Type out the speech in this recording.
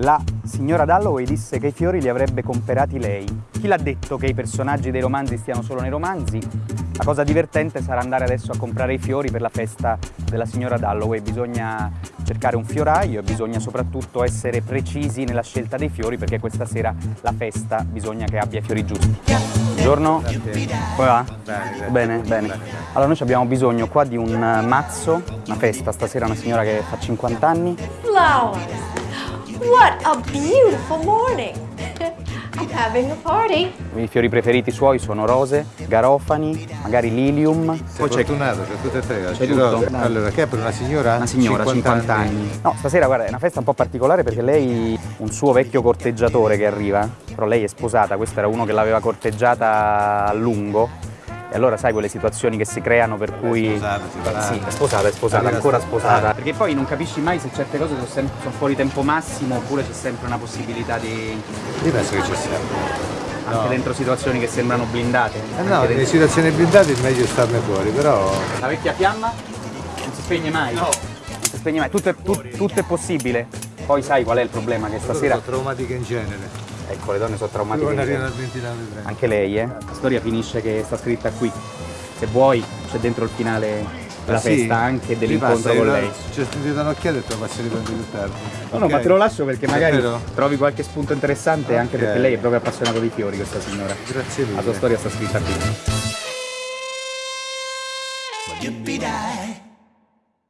La signora Dalloway disse che i fiori li avrebbe comprati lei. Chi l'ha detto che i personaggi dei romanzi stiano solo nei romanzi? La cosa divertente sarà andare adesso a comprare i fiori per la festa della signora Dalloway. Bisogna cercare un fioraio e bisogna soprattutto essere precisi nella scelta dei fiori perché questa sera la festa bisogna che abbia i fiori giusti. Buongiorno, come va? Bene, bene. Allora noi abbiamo bisogno qua di un mazzo, una festa, stasera una signora che fa 50 anni. Flowers. What a beautiful morning. I'm having a party. I fiori preferiti suoi sono rose, garofani, magari lilium. Sei fortunato, c'è tutte e tre. C'è tutto? Allora, che è per una signora? Una signora, 50, anni. No, stasera guarda, è una festa un po' particolare perché lei, un suo vecchio corteggiatore che arriva, però lei è sposata, questo era uno che l'aveva corteggiata a lungo. E allora sai quelle situazioni che si creano per cui... sposata, si parla. Sì, è sposata, è sposata, Allora, ancora sposata. Perché poi non capisci mai se certe cose sono, sem- sono fuori tempo massimo oppure c'è sempre una possibilità di... Io penso che ci sia. anche No. dentro situazioni che sembrano blindate. Eh no, nelle situazioni blindate è meglio starne fuori, però La vecchia fiamma non si spegne mai. No. Non si spegne mai, tutto è, tut- tutto è possibile. Poi sai qual è il problema? Che stasera... sono traumatiche in genere. Ecco, le donne sono traumatiche. Non in arrivano genere. al 29 30. Anche lei, eh? La storia finisce che sta scritta qui. Se vuoi, c'è dentro il finale della Ah, sì? festa anche dell'incontro con lei. Ci ho sentito un'occhiata e te lo passi riprendere più tardi. No, no, ma te lo lascio perché magari trovi qualche spunto interessante anche Ok. perché lei è proprio appassionata di fiori, questa signora. Grazie mille. La sua storia sta scritta qui.